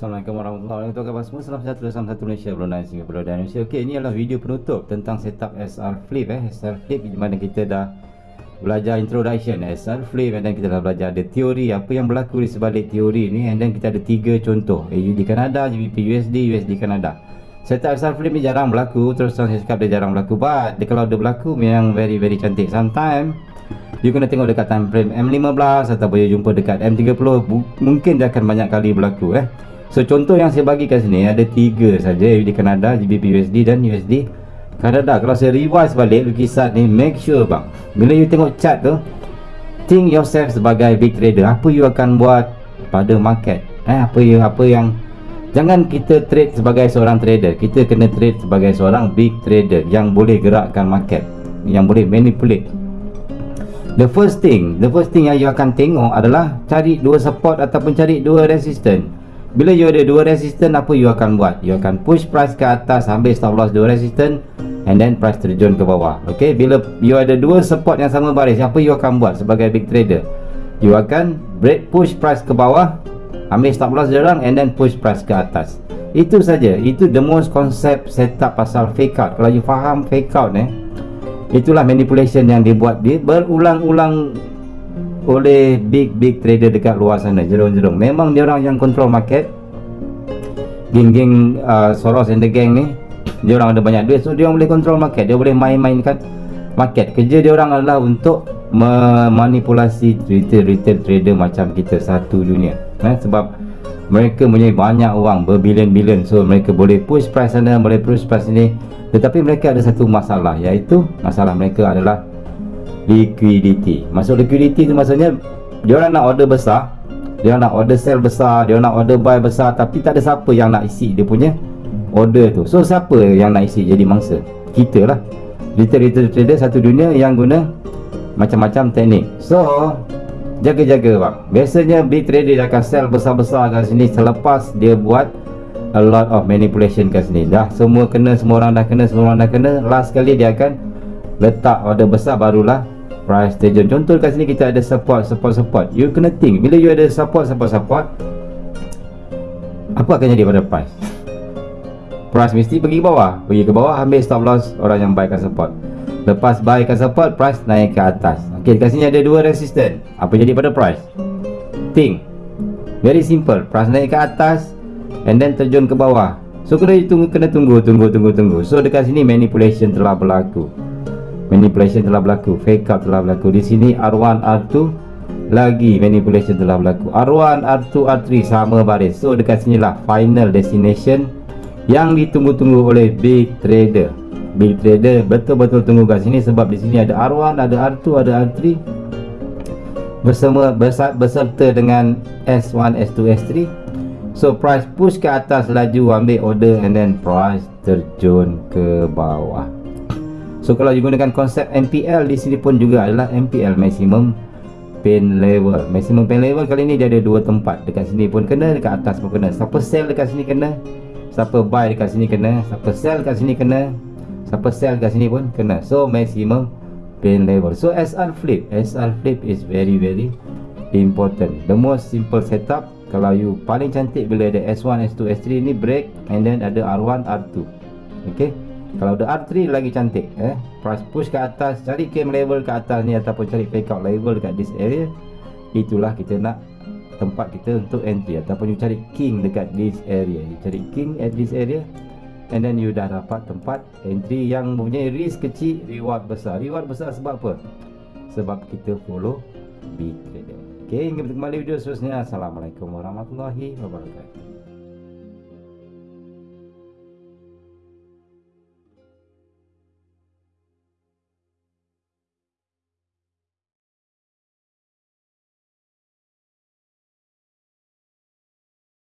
Assalamualaikum warahmatullahi wabarakatuh. Khabar semua Salam sejahtera Salam satu Malaysia Brunei Singapura dan Indonesia Okey ini adalah video penutup Tentang setup SR Flip eh. SR Flip di mana kita dah Belajar introduction. SR Flip then kita dah belajar ada teori Apa yang berlaku di sebalik teori ni And then kita ada tiga contoh. AUD Kanada, GBP USD, USD Kanada. Setup SR Flip ni jarang berlaku Terus terang saya cakap dia jarang berlaku. But dia, kalau dia berlaku memang very very cantik. Sometimes You kena tengok dekat time frame M15 Ataupun you jumpa dekat M30 Mungkin dia akan banyak kali berlaku eh So contoh yang saya bagi kat sini ada tiga saja USD Kanada, GBP USD dan USD Kanada. Kalau saya revise balik lukisan ni make sure bang. Bila you tengok chart tu think yourself sebagai big trader. Apa you akan buat pada market? Eh apa you apa yang jangan kita trade sebagai seorang trader. Kita kena trade sebagai seorang big trader yang boleh gerakkan market, yang boleh manipulate. The first thing, the first thing yang you akan tengok adalah cari dua support ataupun cari dua resistance. Bila you ada dua resistance apa you akan buat? You akan push price ke atas ambil stop loss dua resistance and then price terjun ke bawah. Okay, bila you ada dua support yang sama baris, apa you akan buat sebagai big trader? You akan break push price ke bawah, ambil stop loss dia and then push price ke atas. Itu saja. Itu the most concept setup pasal fake out. Kalau you faham fake out eh, itulah manipulation yang dibuat dia berulang-ulang oleh big big trader dekat luar sana jerung-jerung. Memang dia orang yang control market. Geng-geng uh, Soros and the gang ni dia orang ada banyak duit. So dia orang boleh control market. Dia boleh main-mainkan market. Kerja dia orang adalah untuk memanipulasi retail retail trader macam kita satu dunia. Eh? sebab mereka punya banyak uang berbilion-bilion. So mereka boleh push price sana boleh push price sini. Tetapi mereka ada satu masalah iaitu masalah mereka adalah liquidity. Masuk liquidity tu maksudnya dia orang nak order besar dia nak order sell besar dia nak order buy besar tapi tak ada siapa yang nak isi dia punya order tu. So siapa yang nak isi jadi mangsa? Kita lah. Retail-retail trader satu dunia yang guna macam-macam teknik. So jaga-jaga bang biasanya big trader dia akan sell besar-besar kat sini. Selepas dia buat a lot of manipulation kat sini. Dah semua kena semua orang dah kena semua orang dah kena last kali dia akan letak order besar barulah price station contoh kat sini kita ada support support support. You kena think. Bila you ada support support support apa akan jadi pada price? Price mesti pergi ke bawah. Pergi ke bawah ambil stop loss. Orang yang buy kat support. Lepas buy kat support price naik ke atas. Ok kat sini ada dua resistance apa jadi pada price? Think. Very simple. Price naik ke atas and then terjun ke bawah. So kena tunggu kena tunggu tunggu tunggu tunggu. So dekat sini manipulation telah berlaku manipulation telah berlaku fake out telah berlaku. Di sini R1 R2 lagi manipulation telah berlaku. R1 R2 R3 sama baris. So dekat sini lah final destination yang ditunggu-tunggu oleh big trader. Big trader betul-betul tunggu kat sini sebab di sini ada R1 ada R2 ada R3 bersama beserta dengan S1 S2 S3 so price push ke atas laju ambil order and then price terjun ke bawah So kalau you gunakan konsep MPL di sini pun juga adalah MPL maximum pain level. Maximum pain level kali ni dia ada dua tempat. Dekat sini pun kena, dekat atas pun kena. Siapa sell dekat sini kena, siapa buy dekat sini kena, siapa sell dekat sini kena, siapa sell dekat sini pun kena. So maximum pain level. So SR flip, SR flip is very very important. The most simple setup kalau you paling cantik bila ada S1, S2, S3 ni break and then ada R1, R2. Okay kalau ada R3 lagi cantik eh? Price push ke atas cari cam level ke atas ni ataupun cari fake out level dekat this area itulah kita nak tempat kita untuk entry. Ataupun you cari king dekat this area. You cari king at this area and then you dah dapat tempat entry yang mempunyai risk kecil reward besar. Reward besar sebab apa? Sebab kita follow big trader. Ok hingga bertemu kembali video seterusnya. Assalamualaikum warahmatullahi wabarakatuh